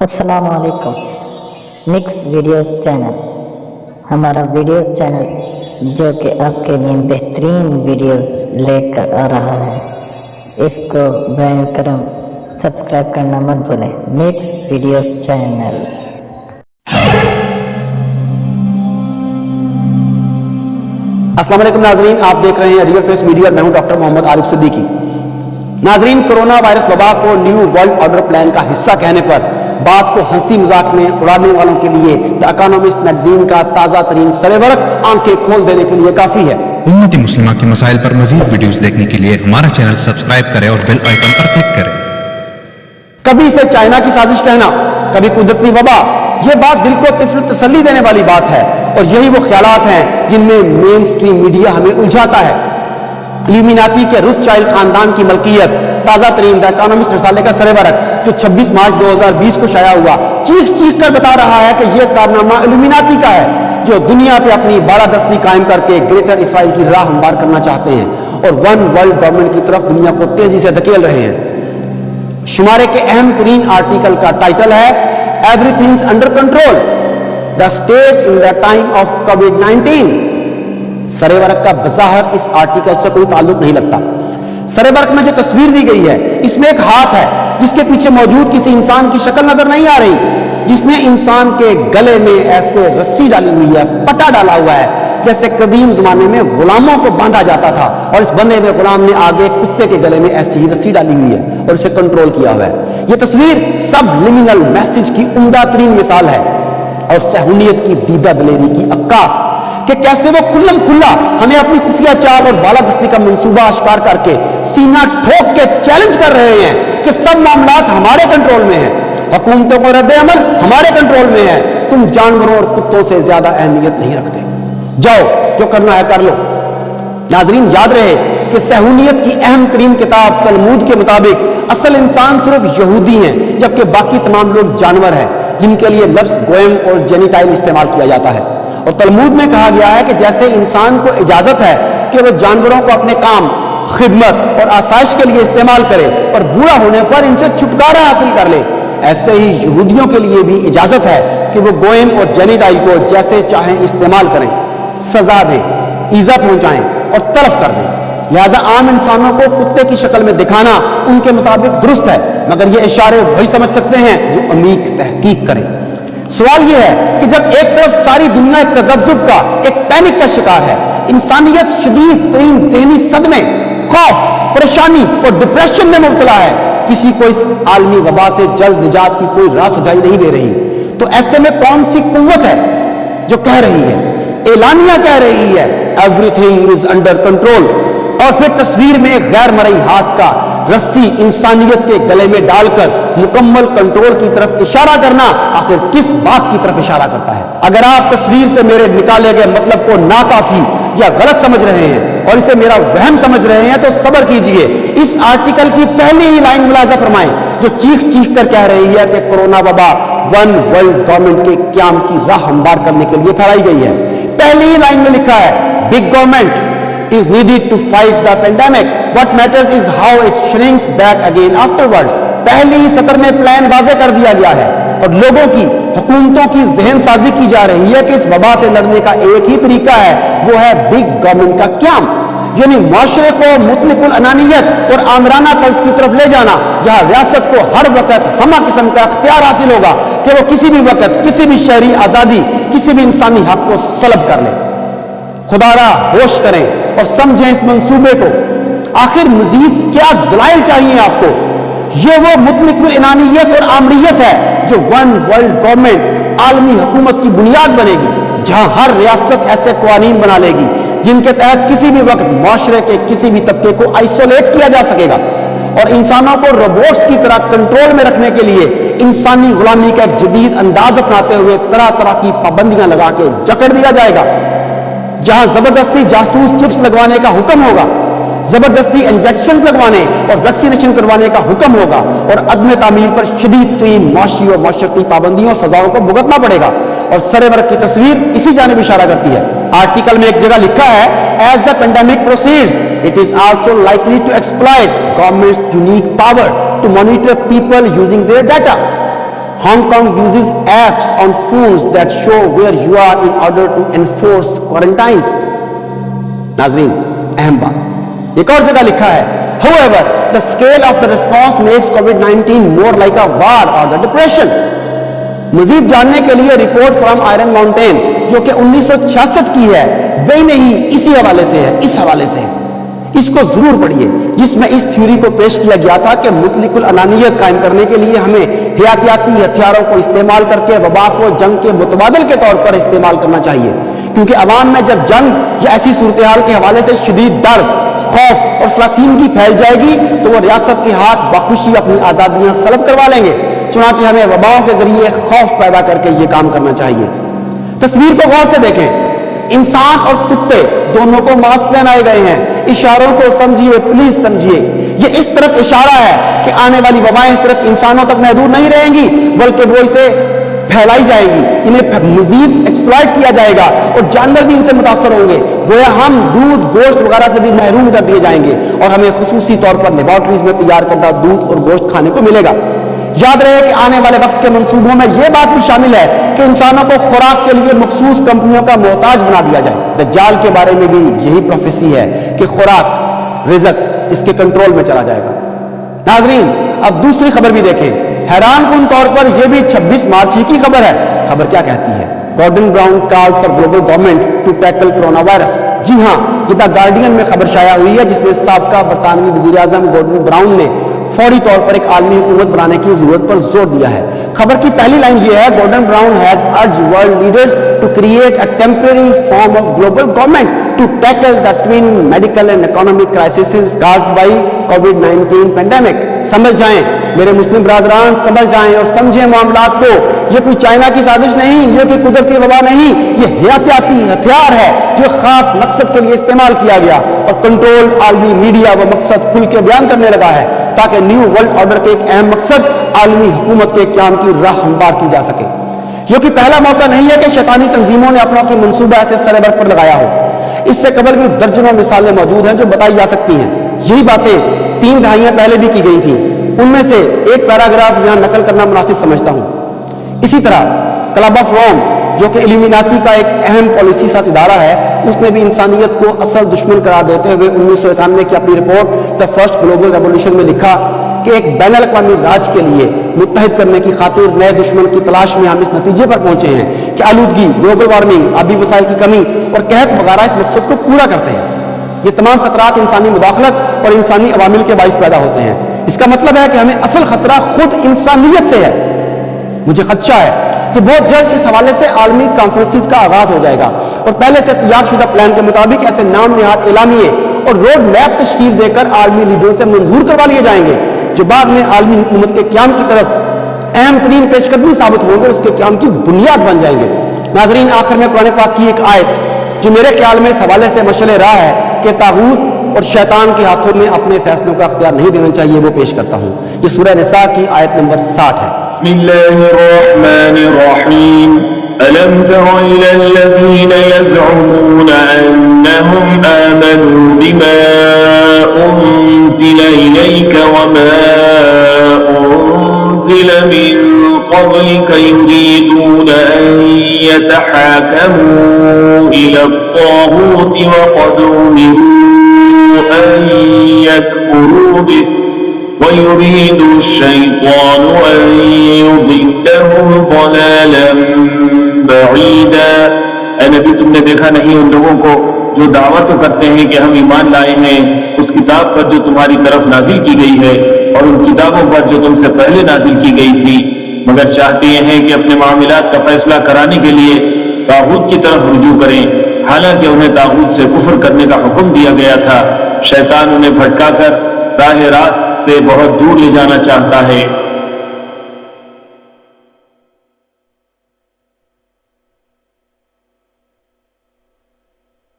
السلام علیکم۔ Mix videos channel ہمارا ویڈیوز چینل جو کہ آپ کے لیے بہترین ویڈیوز لے کر آ رہا ہے۔ اس کو برائے کرم سبسکرائب کرنا مت بھولیں۔ مکس ویڈیوز چینل السلام علیکم ناظرین، آپ دیکھ رہے ہیں ریئل فیس میڈیا میں ہوں ڈاکٹر محمد عارف صدیقی۔ ناظرین، کرونا وائرس وبا کو نیو ورلڈ آرڈر پلان کا حصہ کہنے پر بات کو ہنسی مذاق میں اڑانے والوں کے لیے دا اکانومسٹ میگزین کا تازہ ترین سرورق آنکھیں کھول دینے کے لیے کافی ہے۔ امت مسلمہ کے مسائل پر مزید ویڈیوز دیکھنے کے لیے ہمارا چینل سبسکرائب کریں اور بیل آئیکن پر کلک کریں۔ کبھی اسے چائنا کی سازش کہنا کبھی قدرتی وبا یہ بات دل کو طفل تسلی دینے والی بات ہے اور یہی وہ خیالات ہیں جن میں مین سٹریم میڈیا ہمیں الجھاتا ہے۔ ایلومیناتی کے روس چائلڈ خاندان کی ملکیت، تازہ ترین دا اکانومسٹ رسالے کا سرے برق، جو 26 مارچ 2020 کو شائع ہوا۔ چیخ چیخ کر بتا رہا ہے کہ یہ کارنامہ ایلومیناتی کا ہے، جو دنیا پہ اپنی بالادستی قائم کر کے گریٹر اسرائیل کی راہ ہموار کرنا چاہتے ہیں۔ اور ون ورلڈ گورنمنٹ کی طرف دنیا کو تیزی سے دھکیل رہے ہیں۔ شمارے کے اہم ترین آرٹیکل کا ٹائٹل ہے every things under control the state in the time of COVID nineteen سرے ورق کا بظاہر اس آرٹیکل سے کوئی تعلق نہیں لگتا۔ سرے ورق میں جو تصویر دی گئی ہے، اس میں ایک ہاتھ ہے، جس کے پیچھے موجود کسی انسان کی شکل نظر نہیں آ رہی، جس میں انسان کے گلے میں ایسے رسی ڈالی ہوئی ہے، پٹا ڈالا ہوا ہے، جیسے قدیم زمانے میں غلاموں کو باندھا جاتا تھا، اور اس بندے میں، غلام نے آگے کتے کے گلے میں ایسی ہی رسی ڈالی ہوئی ہے اور اسے کنٹرول کیا ہوا ہے۔ یہ تصویر سب لمنل میسج کی عمدہ ترین مثال ہے اور سہونیت کی دیدہ دلیری کی عکاس کہ کیسے وہ کھلم کھلا ہمیں اپنی خفیہ چال اور بالادستی کا منصوبہ اشکار کر کے سینہ ٹھوک کے چیلنج کر رہے ہیں کہ سب معاملات ہمارے کنٹرول میں ہیں۔ حکومتوں کو رد عمل ہمارے کنٹرول میں ہے۔ تم جانوروں اور کتوں سے زیادہ اہمیت نہیں رکھتے۔ جاؤ، جو کرنا ہے کر لو۔ ناظرین، یاد رہے کہ سہونیت کی اہم ترین کتاب تلمود کے مطابق اصل انسان صرف یہودی ہیں، جبکہ باقی تمام لوگ جانور ہیں، جن کے لیے لفظ گوئم اور جینیٹائل استعمال کیا جاتا ہے۔ اور تلمود میں کہا گیا ہے کہ جیسے انسان کو اجازت ہے کہ وہ جانوروں کو اپنے کام، خدمت اور آسائش کے لیے استعمال کرے اور بوڑھا ہونے پر ان سے چھٹکارا حاصل کر لے، ایسے ہی یہودیوں کے لیے بھی اجازت ہے کہ وہ گوئم اور جینیٹائل کو جیسے چاہیں استعمال کریں۔ سزا دیں ایزا پہنچائیں اور طرف کر دیں۔ لہذا عام انسانوں کو کتے کی شکل میں دکھانا ان کے مطابق درست ہے، مگر یہ اشارے وہی سمجھ سکتے ہیں جو عمیق تحقیق کریں۔ سوال یہ ہے کہ جب ایک طرف ساری دنیا ایک تذبذب کا، ایک پینک کا شکار ہے، انسانیت شدید، ترین ذہنی صدمے، خوف، پریشانی اور ڈپریشن میں مبتلا ہے، کسی کو اس عالمی وبا سے جلد نجات کی کوئی راہ سجائی نہیں دے رہی۔ تو ایسے میں کون سی قوت ہے جو کہہ رہی ہے؟ اعلانیہ کہہ رہی ہے every thing is under control اور پھر تصویر میں ایک غیر مرئی ہاتھ کا رسی انسانیت کے گلے میں ڈال کر مکمل کنٹرول کی طرف اشارہ کرنا آخر کس بات کی طرف اشارہ کرتا ہے؟ اگر آپ تصویر سے میرے نکالے گئے مطلب کو ناکافی یا غلط سمجھ رہے ہیں اور اسے میرا وہم سمجھ رہے ہیں تو صبر کیجیے۔ اس آرٹیکل کی پہلی ہی لائن ملاحظہ فرمائیں جو چیخ چیخ کر کہہ رہی ہے کہ کرونا وبا ون ورلڈ گورنمنٹ کے قیام کی راہ ہموار کرنے کے لیے پھیلائی گئی ہے۔ پہلی ہی لائن میں لکھا ہے big government is needed to fight the pandemic. What matters is how it shrinks back again afterwards. پہلی ہی سطر میں پلان واضح کر دیا گیا ہے اور لوگوں کی، حکومتوں کی ذہن سازی کی جا رہی ہے کہ اس وبا سے لڑنے کا ایک ہی طریقہ ہے، وہ ہے بگ گورنمنٹ کا قیام یعنی معاشرے کو مطلق الانانیت اور آمرانہ طرز کی طرف لے جانا، جہاں ریاست کو ہر وقت ہمہ قسم کا اختیار حاصل ہوگا کہ وہ کسی بھی وقت کسی بھی شہری آزادی، کسی بھی انسانی حق کو سلب کر لے خدا را ہوش کریں اور سمجھیں اس منصوبے کو۔ آخر مزید کیا دلائل چاہیے آپ کو؟ یہ وہ مطلق انانیت اور آمریت ہے جو ون ورلڈ گورنمنٹ عالمی حکومت کی بنیاد بنے گی، جہاں ہر ریاست ایسے قوانین بنا لے گی جن کے تحت کسی بھی وقت معاشرے کے کسی بھی طبقے کو آئسولیٹ کیا جا سکے گا۔ اور انسانوں کو روبوٹس کی طرح کنٹرول میں رکھنے کے لیے انسانی غلامی کا ایک جدید انداز اپناتے ہوئے طرح طرح کی پابندیاں لگا کے جکڑ دیا جائے گا۔ جہاں زبردستی جاسوس چپس لگوانے کا حکم ہوگا، زبردستی انجیکشن لگوانے اور ویکسینیشن کروانے کا حکم ہوگا اور عدم تعمیر پر شدید ترین معاشی اور معاشرتی پابندیوں، سزاؤں کو بھگتنا پڑے گا۔ اور سرے ورق کی تصویر اسی جانب اشارہ کرتی ہے۔ آرٹیکل میں ایک جگہ لکھا ہے as the pandemic proceeds it is also likely to exploit governments unique power to monitor people using their data Hong Kong uses apps on phones that show where you are in order to enforce quarantines. Nazreen, اہم بات ایک اور جگہ لکھا however the scale of the response makes COVID-19 more like a war or the depression مزید جاننے کے لیے رپورٹ فرام آئرن ماؤنٹین جو کہ انیس سو چھیاسٹھ کی ہے بے نہیں اسی حوالے سے ہے اس حوالے سے ہے اس کو ضرور پڑھیے۔ جس میں اس تھیوری کو پیش کیا گیا تھا کہ مطلق الانانیت قائم کرنے کے لیے ہمیں حیاتیاتی ہتھیاروں کو استعمال کر کے وبا کو جنگ کے متبادل کے طور پر استعمال کرنا چاہیے۔ کیونکہ عوام میں جب جنگ یا ایسی صورتحال کے حوالے سے شدید درد، خوف اور سلاسیمگی پھیل جائے گی، تو وہ ریاست کے ہاتھ بخوشی اپنی آزادیاں سلب کروا لیں گے۔ چنانچہ ہمیں وباؤں کے ذریعے خوف پیدا کر کے یہ کام کرنا چاہیے۔ تصویر کو غور سے دیکھیں۔ انسان اور کتے دونوں کو ماسک پہنائے گئے ہیں۔ اشاروں کو سمجھیے، پلیز سمجھیے۔ یہ اس طرف اشارہ ہے کہ آنے والی وبائیں صرف انسانوں تک محدود نہیں رہیں گی، بلکہ وہ اسے پھیلائی جائے گی، انہیں مزید ایکسپلائٹ کیا جائے گا اور جانور بھی ان سے متاثر ہوں گے۔ گویا ہم دودھ، گوشت وغیرہ سے بھی محروم کر دیے جائیں گے اور ہمیں خصوصی طور پر لیبارٹریز میں تیار کردہ دودھ اور گوشت کھانے کو ملے گا۔ یاد رہے کہ آنے والے وقت کے منصوبوں میں یہ بات بھی شامل ہے کہ انسانوں کو خوراک کے لیے مخصوص کمپنیوں کا محتاج بنا دیا جائے۔ دجال کے بارے میں بھی یہی پروفیسی ہے کہ خوراک، رزق اس کے کنٹرول میں چلا جائے گا۔ ناظرین، اب دوسری خبر بھی دیکھیں۔ حیران کن طور پر یہ بھی چھبیس مارچ ہی کی خبر ہے۔ خبر کیا کہتی ہے؟ Gordon Brown calls for global government to tackle corona virus. جی ہاں جدہ گارڈین میں خبر شائع ہوئی ہے جس میں سابقہ برطانوی وزیر اعظم گورڈن براؤن نے فوری طور پر ایک عالمی حکومت بنانے کی ضرورت پر زور دیا ہے۔ خبر کی پہلی لائن یہ ہے، Gordon Brown has urged world leaders to create a temporary form of global government to tackle the twin medical and economic crisis caused by COVID 19 pandemic سمجھ جائیں۔ میرے مسلم برادران سمجھ جائیں اور سمجھیں معاملات کو۔ یہ کوئی چائنا کی سازش نہیں، یہ کوئی قدرتی وبا نہیں۔ یہ حیاتیاتی ہتھیار ہے جو خاص مقصد کے لیے استعمال کیا گیا اور کنٹرول عالمی میڈیا وہ مقصد کھل کے بیان کرنے لگا ہے۔ تاکہ نیو ورلڈ آرڈر کے ایک اہم مقصد عالمی حکومت کے قیام کی راہ ہموار کی جا سکے۔ جو کہ پہلا موقع نہیں ہے کہ شیطانی تنظیموں نے اپنا کوئی منصوبہ ایسے سر برق پر لگایا ہو۔ اس سے قبل بھی درجنوں مثالیں موجود ہیں جو بتائی جا سکتی ہیں۔ یہی باتیں تین دہائیاں پہلے بھی کی گئی تھیں۔ ان میں سے ایک پیراگراف یہاں نقل کرنا مناسب سمجھتا ہوں۔ اسی طرح کلب آف روم جو کہ الیمیناتی کا ایک اہم پالیسی سا ادارہ ہے، اس نے بھی انسانیت کو اصل دشمن قرار دیتے ہوئے انیس سو اکانوے کی اپنی report the first global revolution میں لکھا کہ ایک بین الاقوامی راج کے لیے متحد کرنے کی خاطر نئے دشمن کی تلاش میں ہم اس نتیجے پر پہنچے ہیں کہ آلودگی گلوبل وارمنگ آبی وسائل کی کمی اور قحط وغیرہ اس مقصد کو پورا کرتے ہیں۔ یہ تمام خطرات انسانی مداخلت اور انسانی عوامل کے باعث پیدا ہوتے ہیں۔ اس کا مطلب ہے کہ ہمیں اصل خطرہ خود انسانیت سے ہے۔ مجھے خدشہ ہے کہ بہت جلد اس حوالے سے عالمی کانفرنسز کا آغاز ہو جائے گا۔ اور پہلے سے تیار شدہ پلان کے مطابق ایسے نام نہاد اعلامیے اور روڈ میپ تشکیل دے کر عالمی لیڈروں سے منظور کروا لیے جائیں گے، جو بعد میں عالمی حکومت کے قیام کی طرف اہم ترین پیش قدمی ثابت ہوں گے اس کے قیام کی بنیاد بن جائیں گے۔ ناظرین، آخر میں قرآن پاک کی ایک آیت، جو میرے خیال میں اس حوالے سے مشل راہ ہے کہ تاغوت اور شیطان کے ہاتھوں میں اپنے فیصلوں کا اختیار نہیں دینا چاہیے، وہ پیش کرتا ہوں۔ یہ سورہ نساء کی آیت نمبر ساٹھ ہے۔ بسم الله الرحمن الرحيم. ألم تر إلى الذين يزعمون أنهم آمنوا بما أنزل إليك وما أنزل من قبلك يريدون أن يتحاكموا إلى الطاغوت وقد أمروا أن يكفروا به. ويريد الشيطان أن يضلهم ضلالا بعيدا۔ اے نبی، تم نے دیکھا نہیں ان لوگوں کو جو دعوت تو کرتے ہیں کہ ہم ایمان لائے ہیں۔ اس کتاب پر جو تمہاری طرف نازل کی گئی ہے اور ان کتابوں پر جو تم سے پہلے نازل کی گئی تھی۔ مگر چاہتے یہ ہیں کہ اپنے معاملات کا فیصلہ کرانے کے لیے تاغوت کی طرف رجوع کریں۔ حالانکہ انہیں تاغوت سے کفر کرنے کا حکم دیا گیا تھا۔ شیطان انہیں بھٹکا کر راہ راست سے بہت دور لے جانا چاہتا ہے۔